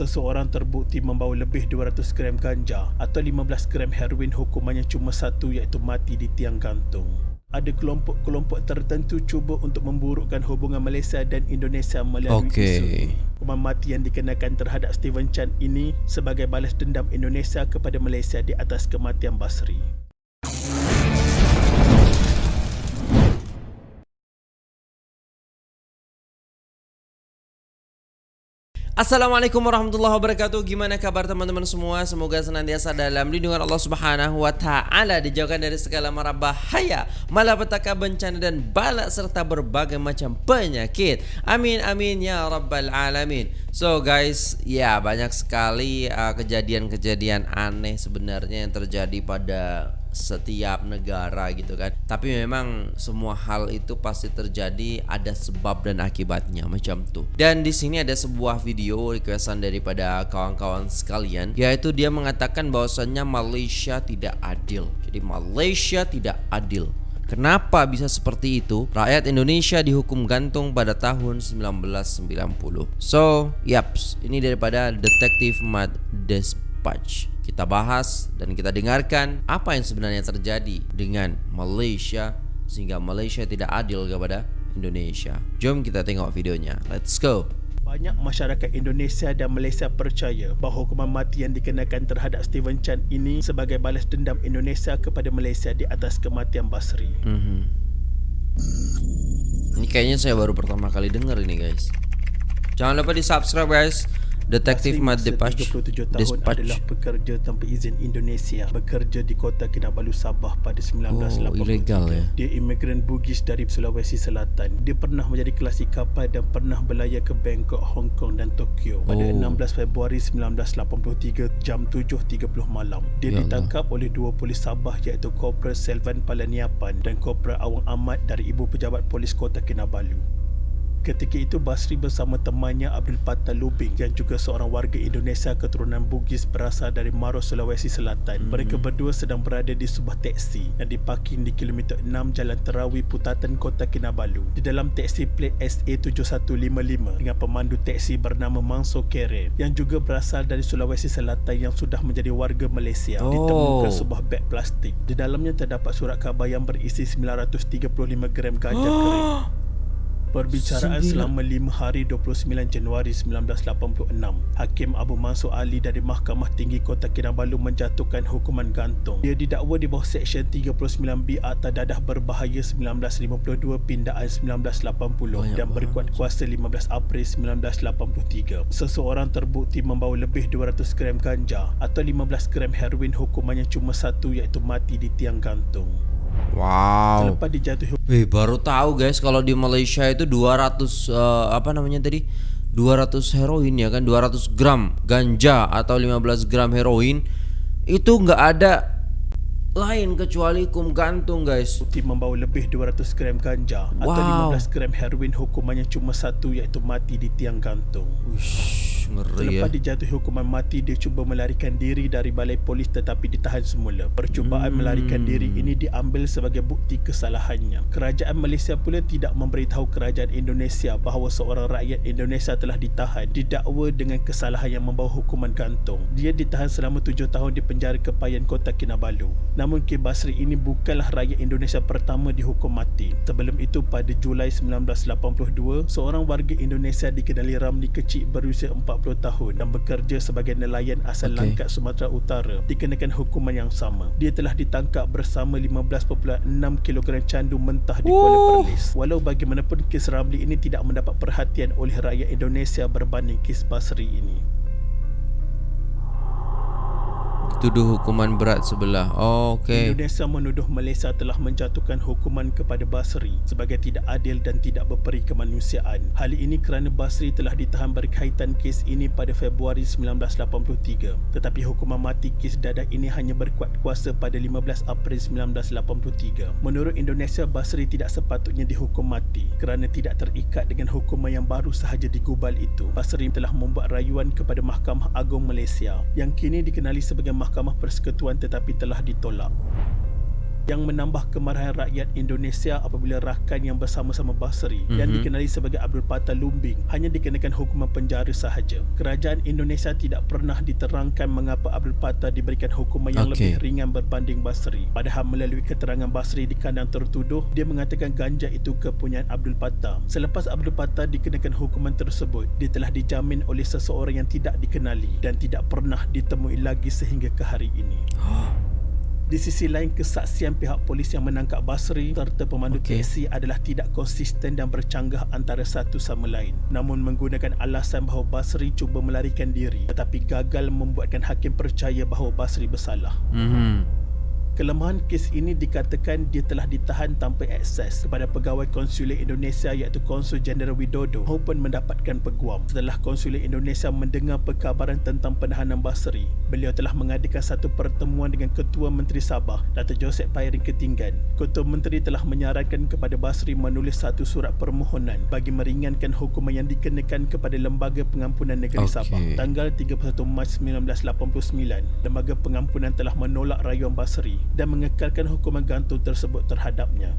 Seseorang terbukti membawa lebih 200 gram ganja atau 15 gram heroin hukumannya cuma satu iaitu mati di tiang gantung. Ada kelompok-kelompok tertentu cuba untuk memburukkan hubungan Malaysia dan Indonesia melalui Okey. isu ini. Hukuman mati yang dikenakan terhadap Steven Chan ini sebagai balas dendam Indonesia kepada Malaysia di atas kematian Basri. Assalamualaikum warahmatullahi wabarakatuh. Gimana kabar teman-teman semua? Semoga senantiasa dalam lindungan Allah Subhanahu wa taala, dijauhkan dari segala mara bahaya, malapetaka, bencana dan bala serta berbagai macam penyakit. Amin amin ya rabbal alamin. So guys, ya banyak sekali uh, kejadian-kejadian aneh sebenarnya yang terjadi pada setiap negara gitu kan. Tapi memang semua hal itu pasti terjadi ada sebab dan akibatnya macam tuh. Dan di sini ada sebuah video requestan daripada kawan-kawan sekalian yaitu dia mengatakan bahwasannya Malaysia tidak adil. Jadi Malaysia tidak adil. Kenapa bisa seperti itu? Rakyat Indonesia dihukum gantung pada tahun 1990. So, yaps, ini daripada Detektif Mad Dispatch. Kita bahas dan kita dengarkan apa yang sebenarnya terjadi dengan Malaysia sehingga Malaysia tidak adil kepada Indonesia. Jom kita tengok videonya. Let's go. Banyak masyarakat Indonesia dan Malaysia percaya bahawa hukuman mati yang dikenakan terhadap Steven Chan ini sebagai balas dendam Indonesia kepada Malaysia di atas kematian Basri. Mhm. Ini kayaknya saya baru pertama kali dengar ini guys. Jangan lupa di subscribe guys. Detektif Mad masa Dispatch. 37 tahun Dispatch. adalah pekerja tanpa izin Indonesia bekerja di kota Kinabalu Sabah pada 1983. Oh, ilegal ya. Dia imigran Bugis dari Sulawesi Selatan. Dia pernah menjadi kelasi kapal dan pernah berlayar ke Bangkok, Hong Kong dan Tokyo pada Oh. 16 Februari 1983 jam 7.30 malam. Dia Ya Allah. ditangkap oleh dua polis Sabah iaitu Korporal Selvan Palaniapan dan Korporal Awang Ahmad dari Ibu Pejabat Polis Kota Kinabalu. Ketika itu Basri bersama temannya Abdul Fattah Lubing yang juga seorang warga Indonesia keturunan Bugis berasal dari Maros, Sulawesi Selatan. Mereka berdua sedang berada di sebuah teksi yang diparking di kilometer 6 Jalan Terawi Putatan Kota Kinabalu. Di dalam teksi plat SA7155 dengan pemandu teksi bernama Mangso Kere yang juga berasal dari Sulawesi Selatan yang sudah menjadi warga Malaysia. Oh. Ditemukan sebuah beg plastik. Di dalamnya terdapat surat khabar yang berisi 935 gram ganja kering. Perbicaraan selama 5 hari 29 Januari 1986. Hakim Abu Mansur Ali dari Mahkamah Tinggi Kota Kinabalu menjatuhkan hukuman gantung. Dia didakwa di bawah Seksyen 39B Akta Dadah Berbahaya 1952 Pindaan 1980 Banyak dan berkuat kuasa 15 April 1983. Seseorang terbukti membawa lebih 200 gram ganja atau 15 gram heroin hukumannya cuma satu iaitu mati di tiang gantung. Wow. Selepas dijatuhi Wih, baru tahu guys kalau di Malaysia itu 200 eh, apa namanya tadi? 200 heroin ya kan 200 gram ganja atau 15 gram heroin itu nggak ada lain kecuali hukum gantung guys. Bukti membawa lebih 200 gram ganja atau Wow. 15 gram heroin hukumannya cuma satu iaitu mati di tiang gantung. Ush, ngeri ya. Selepas dijatuhi hukuman mati, dia cuba melarikan diri dari balai polis tetapi ditahan semula. Percubaan Hmm. melarikan diri ini diambil sebagai bukti kesalahannya. Kerajaan Malaysia pula tidak memberitahu kerajaan Indonesia bahawa seorang rakyat Indonesia telah ditahan didakwa dengan kesalahan yang membawa hukuman gantung. Dia ditahan selama tujuh tahun di penjara kepayan kota Kinabalu. Namun K. Basri ini bukanlah rakyat Indonesia pertama dihukum mati. Sebelum itu pada Julai 1982, seorang warga Indonesia dikenali Ramli Kecik berusia 40 tahun dan bekerja sebagai nelayan asal Okey. Langkat Sumatera Utara dikenakan hukuman yang sama. Dia telah ditangkap bersama 15.6 kg candu mentah di Kuala. Perlis. Walau bagaimanapun kes Ramli ini tidak mendapat perhatian oleh rakyat Indonesia berbanding kes Basri ini. Tuduh hukuman berat sebelah. Oh, okey. Indonesia menuduh Malaysia telah menjatuhkan hukuman kepada Basri sebagai tidak adil dan tidak berperi kemanusiaan. Hal ini kerana Basri telah ditahan berkaitan kes ini pada Februari 1983. Tetapi hukuman mati kes dadah ini hanya berkuat kuasa pada 15 April 1983. Menurut Indonesia, Basri tidak sepatutnya dihukum mati kerana tidak terikat dengan hukuman yang baru sahaja digubal itu. Basri telah membuat rayuan kepada Mahkamah Agung Malaysia yang kini dikenali sebagai Mahkamah Persekutuan tetapi telah ditolak. Yang menambah kemarahan rakyat Indonesia apabila rakan yang bersama-sama Basri mm-hmm. yang Mhm. dikenali sebagai Abdul Fattah Lumbing hanya dikenakan hukuman penjara sahaja. Kerajaan Indonesia tidak pernah diterangkan mengapa Abdul Fattah diberikan hukuman yang Okey. lebih ringan berbanding Basri. Padahal melalui keterangan Basri di kandang tertuduh, dia mengatakan ganja itu kepunyaan Abdul Fattah. Selepas Abdul Fattah dikenakan hukuman tersebut, dia telah dijamin oleh seseorang yang tidak dikenali dan tidak pernah ditemui lagi sehingga ke hari ini. Di sisi lain, kesaksian pihak polis yang menangkap Basri serta pemandu okay. taksi adalah tidak konsisten dan bercanggah antara satu sama lain. Namun menggunakan alasan bahawa Basri cuba melarikan diri tetapi gagal membuatkan hakim percaya bahawa Basri bersalah. Mhm. Kelemahan kes ini dikatakan dia telah ditahan tanpa akses kepada pegawai konsulat Indonesia iaitu Konsul Jeneral Widodo maupun mendapatkan peguam. Setelah konsulat Indonesia mendengar perkabaran tentang penahanan Basri, beliau telah mengadakan satu pertemuan dengan Ketua Menteri Sabah, Dato' Joseph Pairing Ketinggan. Ketua Menteri telah menyarankan kepada Basri menulis satu surat permohonan bagi meringankan hukuman yang dikenakan kepada Lembaga Pengampunan Negeri Okey. Sabah. Tanggal 31 Mac 1989, Lembaga Pengampunan telah menolak rayuan Basri dan mengekalkan hukuman gantung tersebut terhadapnya.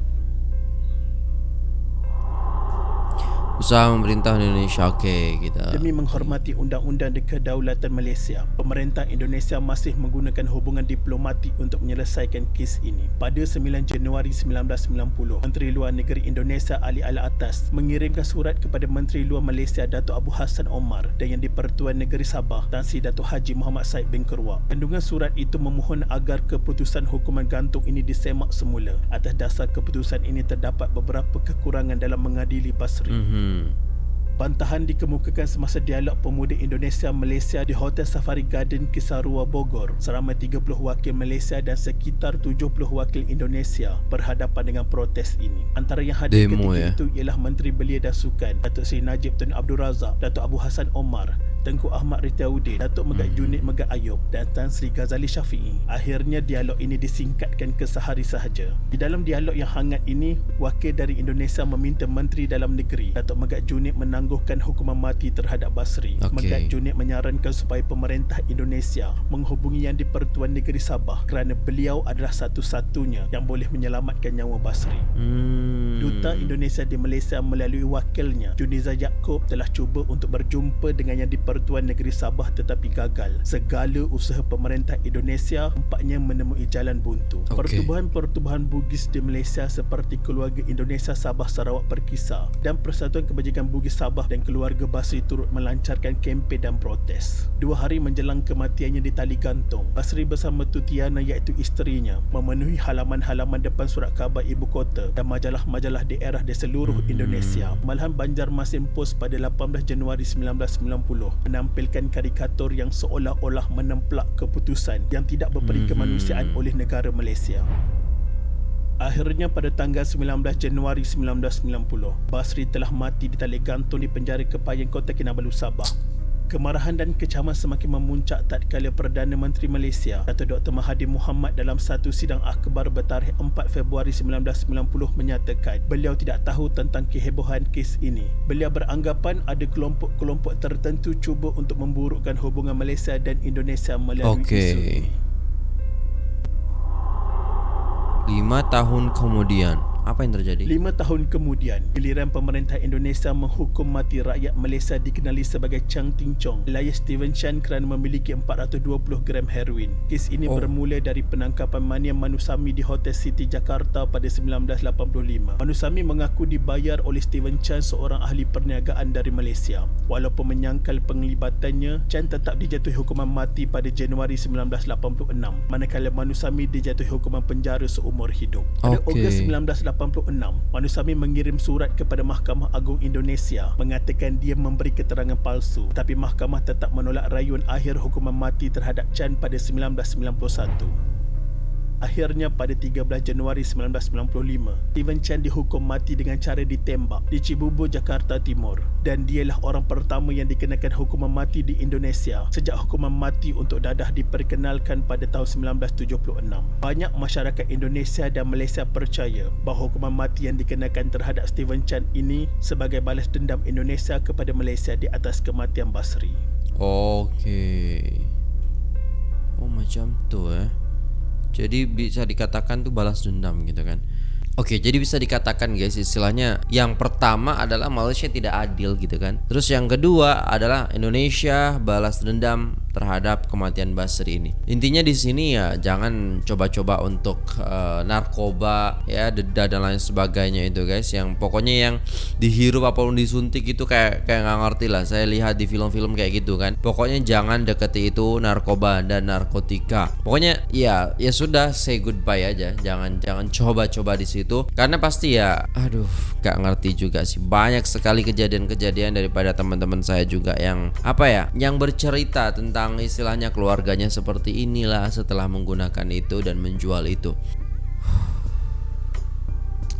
Usaha pemerintah Indonesia Okey kita Demi menghormati undang-undang di kedaulatan Malaysia, pemerintah Indonesia masih menggunakan hubungan diplomatik untuk menyelesaikan kes ini. Pada 9 Januari 1990, Menteri Luar Negeri Indonesia Ali Al-Atas mengirimkan surat kepada Menteri Luar Malaysia Datuk Abu Hassan Omar dan Yang di-Pertuan Negeri Sabah Tan Sri Datuk Haji Muhammad Said bin Kerwak. Kandungan surat itu memohon agar keputusan hukuman gantung ini disemak semula. Atas dasar keputusan ini terdapat beberapa kekurangan dalam mengadili Basri. 嗯。Bantahan dikemukakan semasa dialog pemuda Indonesia Malaysia di Hotel Safari Garden Kisarua Bogor. Seramai 30 wakil Malaysia dan sekitar 70 wakil Indonesia berhadapan dengan protes ini. Antara yang hadir Demo, ketika ya? itu ialah Menteri Belia dan Sukan, Datuk Seri Najib Tun Abdul Razak, Datuk Abu Hassan Omar, Tengku Ahmad Ritaudin, Datuk Megat Hmm. Junid Megat Ayub dan Tan Sri Ghazali Syafi'i. Akhirnya dialog ini disingkatkan ke sehari sahaja. Di dalam dialog yang hangat ini, wakil dari Indonesia meminta Menteri Dalam Negeri, Datuk Megat Junid menangguhkan hukuman mati terhadap Basri. Okey. Megat Junid menyarankan supaya pemerintah Indonesia menghubungi Yang di-Pertuan Negeri Sabah kerana beliau adalah satu-satunya yang boleh menyelamatkan nyawa Basri. Hmm. Duta Indonesia di Malaysia melalui wakilnya Juniza Yaakob telah cuba untuk berjumpa dengan yang di-Pertuan Negeri Sabah tetapi gagal. Segala usaha pemerintah Indonesia nampaknya menemui jalan buntu. Okey. Pertubuhan-pertubuhan Bugis di Malaysia seperti Keluarga Indonesia Sabah Sarawak Perkisar dan Persatuan Kebajikan Bugis Sabah dan keluarga Basri turut melancarkan kempen dan protes. Dua hari menjelang kematiannya di tali gantung, Basri bersama Tutiana iaitu isterinya memenuhi halaman-halaman depan surat khabar ibu kota dan majalah-majalah daerah di seluruh Hmm. Indonesia. Malahan Banjarmasin Post pada 18 Januari 1990 menampilkan karikatur yang seolah-olah menemplak keputusan yang tidak berperi Mhm. kemanusiaan oleh negara Malaysia. Akhirnya pada tanggal 19 Januari 1990, Basri telah mati di tali gantung di penjara Kepayan Kota Kinabalu Sabah. Kemarahan dan kecaman semakin memuncak tatkala Perdana Menteri Malaysia Dato' Dr. Mahathir Mohamad dalam satu sidang akhbar bertarikh 4 Februari 1990 menyatakan beliau tidak tahu tentang kehebohan kes ini. Beliau beranggapan ada kelompok-kelompok tertentu cuba untuk memburukkan hubungan Malaysia dan Indonesia melalui Okey. isu ini. Lima tahun kemudian Apa yang terjadi? Lima tahun kemudian, giliran pemerintah Indonesia menghukum mati rakyat Malaysia dikenali sebagai Chang Ting Chong, alias Steven Chan kerana memiliki 420 gram heroin. Kes ini Oh. bermula dari penangkapan Mania Manusami di Hotel City Jakarta pada 1985. Manusami mengaku dibayar oleh Steven Chan seorang ahli perniagaan dari Malaysia. Walaupun menyangkal penglibatannya, Chan tetap dijatuhi hukuman mati pada Januari 1986, manakala Manusami dijatuhi hukuman penjara seumur hidup. Pada Okey. Ogos 1986, Manusami mengirim surat kepada Mahkamah Agung Indonesia mengatakan dia memberi keterangan palsu tapi mahkamah tetap menolak rayuan akhir hukuman mati terhadap Chan pada 1991. Akhirnya pada 13 Januari 1995, Steven Chan dihukum mati dengan cara ditembak di Cibubur, Jakarta Timur dan dialah orang pertama yang dikenakan hukuman mati di Indonesia sejak hukuman mati untuk dadah diperkenalkan pada tahun 1976. Banyak masyarakat Indonesia dan Malaysia percaya bahawa hukuman mati yang dikenakan terhadap Steven Chan ini sebagai balas dendam Indonesia kepada Malaysia di atas kematian Basri. Okey. Oh macam tu eh. Jadi bisa dikatakan tuh balas dendam gitu kan. Oke, jadi bisa dikatakan guys istilahnya yang pertama adalah Malaysia tidak adil gitu kan. Terus yang kedua adalah Indonesia balas dendam terhadap kematian Basri ini. Intinya di sini ya jangan coba-coba untuk uh, narkoba ya deda dan lain sebagainya itu guys. Yang pokoknya yang dihirup apa pun disuntik itu kayak kayak nggak ngerti lah. Saya lihat di film-film kayak gitu kan. Pokoknya jangan deketi itu narkoba dan narkotika. Pokoknya ya ya sudah say goodbye aja. Jangan jangan coba-coba di situ itu karena pasti ya aduh gak ngerti juga sih banyak sekali kejadian-kejadian daripada teman-teman saya juga yang apa ya yang bercerita tentang istilahnya keluarganya seperti inilah setelah menggunakan itu dan menjual itu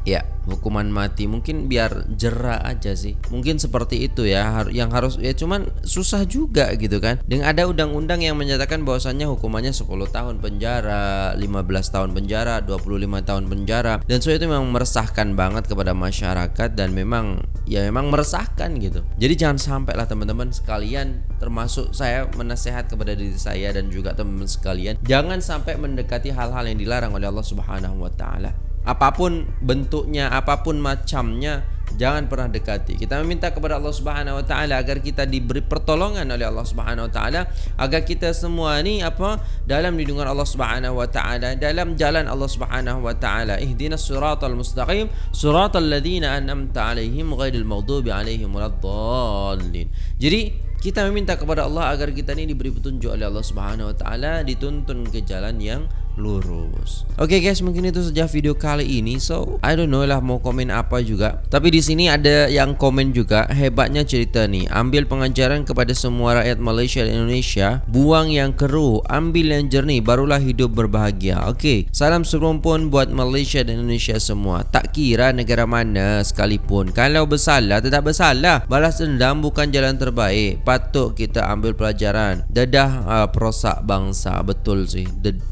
ya hukuman mati mungkin biar jerah aja sih. Mungkin seperti itu ya yang harus ya cuman susah juga gitu kan. Dengan ada undang-undang yang menyatakan bahwasannya hukumannya 10 tahun penjara 15 tahun penjara 25 tahun penjara. Dan so itu memang meresahkan banget kepada masyarakat dan memang ya memang meresahkan gitu. Jadi jangan sampai lah teman-teman sekalian termasuk saya menasehat kepada diri saya dan juga teman-teman sekalian. Jangan sampai mendekati hal-hal yang dilarang oleh Allah Subhanahu wa taala apapun bentuknya, apapun macamnya, jangan pernah dekati. Kita meminta kepada Allah Subhanahu wa taala agar kita diberi pertolongan oleh Allah Subhanahu wa taala agar kita semua ni apa dalam lindungan Allah Subhanahu wa taala, dalam jalan Allah Subhanahu wa taala. Ihdinas siratal mustaqim, siratal ladzina an'amta 'alaihim ghairil maghdubi 'alaihim waladdallin. Jadi kita meminta kepada Allah agar kita ini diberi petunjuk oleh Allah Subhanahu wa taala dituntun ke jalan yang lurus. Oke okay guys, mungkin itu saja video kali ini. So, I don't know lah mau komen apa juga. Tapi di sini ada yang komen juga hebatnya cerita nih. Ambil pengajaran kepada semua rakyat Malaysia dan Indonesia, buang yang keruh, ambil yang jernih, barulah hidup berbahagia. Oke, okay. salam serumpun buat Malaysia dan Indonesia semua. Tak kira negara mana sekalipun, kalau bersalah tetap bersalah. Balas dendam bukan jalan terbaik. Patut kita ambil pelajaran. Dadah uh, perosak bangsa, betul sih.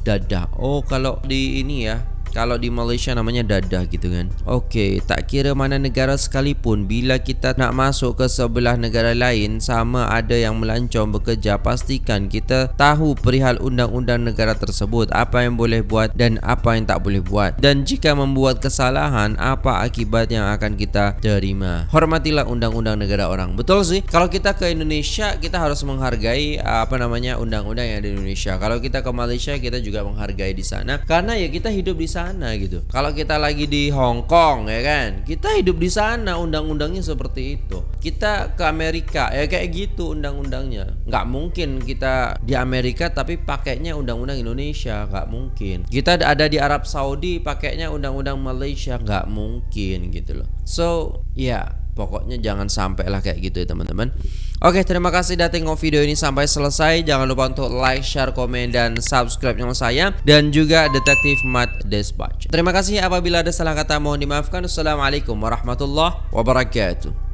Dadah Oh kalau di ini ya kalau di Malaysia namanya dadah gitu kan. Okey, tak kira mana negara sekalipun Bila kita nak masuk ke sebelah negara lain Sama ada yang melancong bekerja Pastikan kita tahu perihal undang-undang negara tersebut Apa yang boleh buat dan apa yang tak boleh buat. Dan jika membuat kesalahan Apa akibat yang akan kita terima? Hormatilah undang-undang negara orang. Betul sih? Kalau kita ke Indonesia Kita harus menghargai Apa namanya undang-undang yang ada di Indonesia. Kalau kita ke Malaysia Kita juga menghargai di sana. Karena ya kita hidup di sana sana gitu. Kalau kita lagi di Hong Kong ya kan, kita hidup di sana undang-undangnya seperti itu. Kita ke Amerika ya kayak gitu undang-undangnya. Nggak mungkin kita di Amerika tapi pakainya undang-undang Indonesia, nggak mungkin. Kita ada di Arab Saudi pakainya undang-undang Malaysia, nggak mungkin gitu loh. So ya yeah, pokoknya jangan sampai lah kayak gitu ya teman-teman. Oke, terima kasih sudah tengok video ini sampai selesai. Jangan lupa untuk like, share, komen, dan subscribe channel saya. Dan juga Detektif Mat Dispatch. Terima kasih apabila ada salah kata mohon dimaafkan. Assalamualaikum warahmatullahi wabarakatuh.